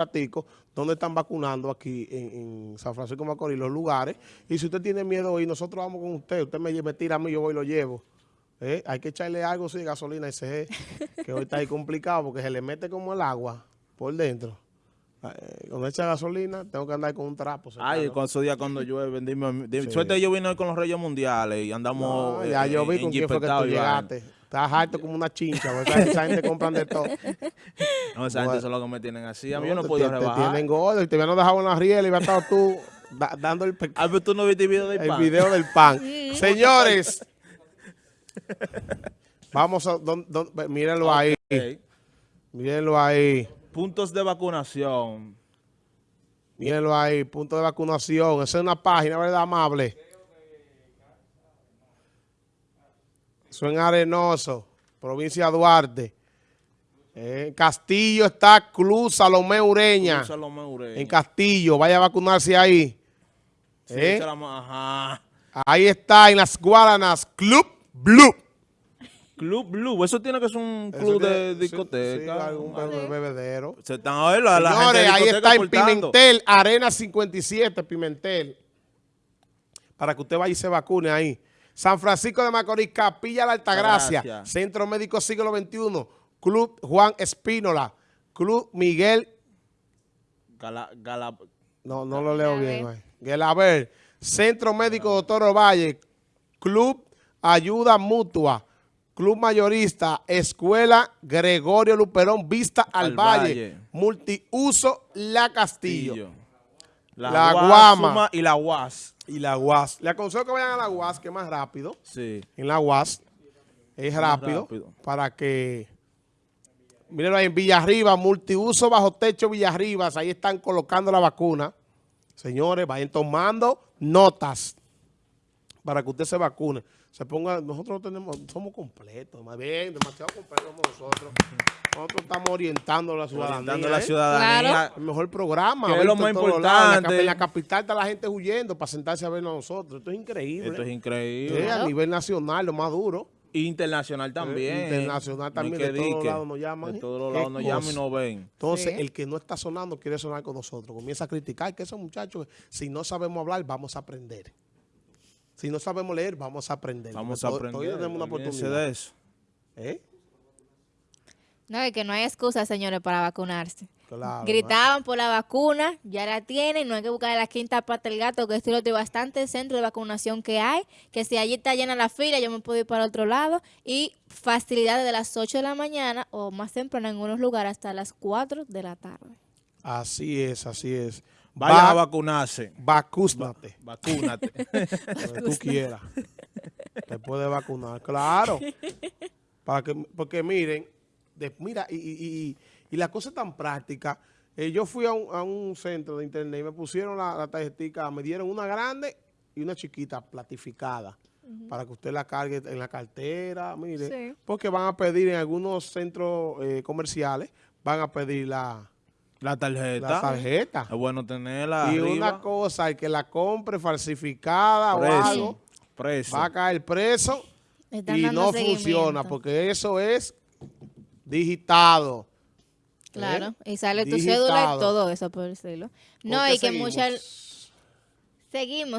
ratico dónde están vacunando aquí en, en San Francisco de Macorís, los lugares. Y si usted tiene miedo y nosotros vamos con usted, usted me, me tira a mí, yo voy y lo llevo. ¿Eh? Hay que echarle algo, sí, gasolina ese que hoy está ahí complicado porque se le mete como el agua por dentro. Eh, cuando echa gasolina, tengo que andar con un trapo. Ay, con esos días cuando llueve, dime, dime suerte yo vine hoy con los Reyes Mundiales y andamos no, Ya yo vi con quién fue que tú llegaste. Estás harto como una chincha, esa, esa, gente compran de todo. No, esa gente son los que me tienen así. A mí no, yo no puedo rebajar. Te tienen gordo y te habían dejado en la riel y había estado tú da, dando el... Ah, pero tú no viste el video del pan. El video del pan. Señores, vamos a... Don, don, mírenlo okay. ahí. Mírenlo ahí. Puntos de vacunación. Mírenlo ahí, punto de vacunación. Esa es una página, ¿verdad, amable? Eso en Arenoso, provincia de Duarte. En Castillo está Cruz Salomé Ureña. Cruz Salomé Ureña. En Castillo, vaya a vacunarse ahí. Sí, ¿Eh? Ajá. Ahí está, en las Guaranas, Club Blue. Club Blue, eso tiene que ser un club tiene, de discoteca. Sí, algún bebedero. Se están a ver la, la Señores, ahí está en Pimentel, Arena 57, Pimentel. Para que usted vaya y se vacune ahí. San Francisco de Macorís, Capilla la Altagracia, Gracias. Centro Médico Siglo XXI, Club Juan Espínola, Club Miguel... Gala, Gala, no, no lo leo bien. Gelaber, Centro Médico Doctor Ovalle, Club Ayuda Mutua, Club Mayorista, Escuela Gregorio Luperón, Vista al, al Valle, Valle, Multiuso La Castillo. La, la Guama y la UAS. Y la UAS. Le aconsejo que vayan a la UAS, que es más rápido. Sí. En la UAS es rápido, rápido, para que... Mírenlo ahí en Villarriba, multiuso bajo techo Villarribas. Ahí están colocando la vacuna. Señores, vayan tomando notas para que usted se vacune. Se ponga, nosotros tenemos, somos completos, más bien, demasiado completos somos nosotros. Nosotros estamos orientando a la ciudadanía. Orientando a la ciudadanía. ¿eh? Claro. El mejor programa. Que es lo más importante. En la, capital está la gente huyendo para sentarse a vernos a nosotros. Esto es increíble. Esto es increíble. ¿Eh? A nivel nacional, lo más duro. Internacional también. Eh, internacional también. De todos lados nos llaman. De todos los lados nos llaman y nos ven. Entonces, sí. el que no está sonando quiere sonar con nosotros. Comienza a criticar que esos muchachos, si no sabemos hablar, vamos a aprender. Si no sabemos leer, vamos a aprender. Vamos a aprender. Hoy tenemos una oportunidad. de eso. ¿Eh? No, es que no hay excusa, señores, para vacunarse. Claro, Gritaban por la vacuna, ya la tienen, no hay que buscar la quinta pata del gato, que esto de bastante centro de vacunación que hay, que si allí está llena la fila, yo me puedo ir para otro lado, y facilidades de las 8 de la mañana o más temprano en algunos lugares hasta las 4 de la tarde. Así es, así es. Vaya Va a vacunarse. Vacúnate. Va vacúnate. Donde tú quieras. Te puedes vacunar. Claro. Para que, porque miren, de, mira, y, y, y, la cosa es tan práctica. Eh, yo fui a un, a un, centro de internet y me pusieron la, la tarjetita, me dieron una grande y una chiquita platificada. Uh -huh. Para que usted la cargue en la cartera, mire. Sí. Porque van a pedir en algunos centros eh, comerciales, van a pedir la... La tarjeta. La tarjeta. Es bueno tenerla Y arriba. una cosa, el que la compre falsificada preso. o algo, preso. va a caer preso Están y no funciona porque eso es digitado. Claro, ¿eh? y sale tu cédula y todo eso por decirlo. No, y que muchas... Seguimos.